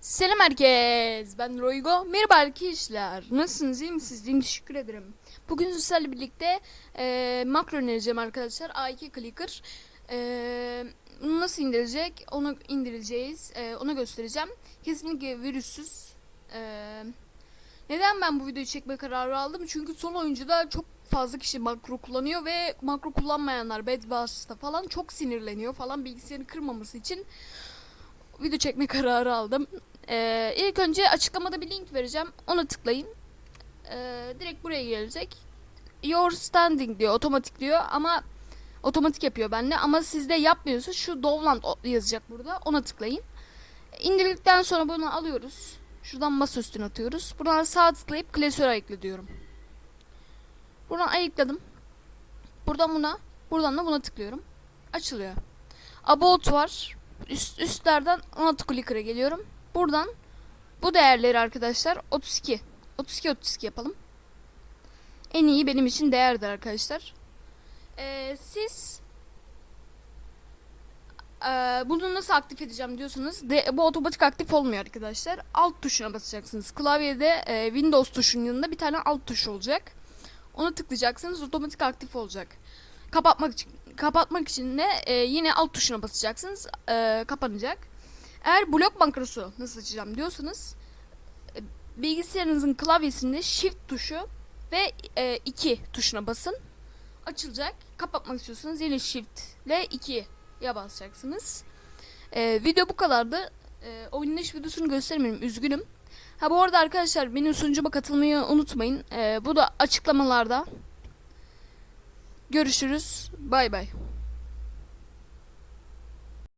Selam herkes. Ben Roygo. Merhaba arkadaşlar. Nasılsınız? İyi misiniz? İyiyim. Teşekkür ederim. Bugün sizlerle birlikte e, makro önereceğim arkadaşlar. A2 Clicker. E, nasıl indirilecek? Onu indireceğiz. E, onu göstereceğim. Kesinlikle virüssüz. E, neden ben bu videoyu çekme kararı aldım? Çünkü son oyuncuda çok fazla kişi makro kullanıyor ve makro kullanmayanlar Bedwars'ta falan çok sinirleniyor falan bilgisayarı kırmaması için video çekme kararı aldım. Ee, ilk önce açıklamada bir link vereceğim. Ona tıklayın. Ee, direkt buraya gelecek. Your standing diyor. Otomatik diyor ama otomatik yapıyor bende. Ama sizde yapmıyorsa şu Dovland yazacak burada. Ona tıklayın. İndirdikten sonra bunu alıyoruz. Şuradan masa üstüne atıyoruz. Buradan sağ tıklayıp klasöre ayıkla diyorum. Buradan ayıkladım. Buradan buna, buradan da buna tıklıyorum. Açılıyor. About var üst, üstlerden 16 clicker'a geliyorum. Buradan bu değerleri arkadaşlar 32. 32 32 yapalım. En iyi benim için değerdir arkadaşlar. Ee, siz ee, bunu nasıl aktif edeceğim diyorsanız de, bu otomatik aktif olmuyor arkadaşlar. Alt tuşuna basacaksınız. Klavyede e, Windows tuşunun yanında bir tane alt tuş olacak. Ona tıklayacaksınız otomatik aktif olacak. Kapatmak için kapatmak için de e, yine alt tuşuna basacaksınız. E, kapanacak. Eğer blok makrosu nasıl açacağım diyorsanız e, bilgisayarınızın klavyesinde shift tuşu ve 2 tuşuna basın. Açılacak. Kapatmak istiyorsanız yine shift ile 2'ye basacaksınız. E, video bu kadardı. E, oynanış videosunu göstermiyorum. Üzgünüm. Ha bu arada arkadaşlar benim sunucuma katılmayı unutmayın. E, bu da açıklamalarda. Görüşürüz. Bay bay.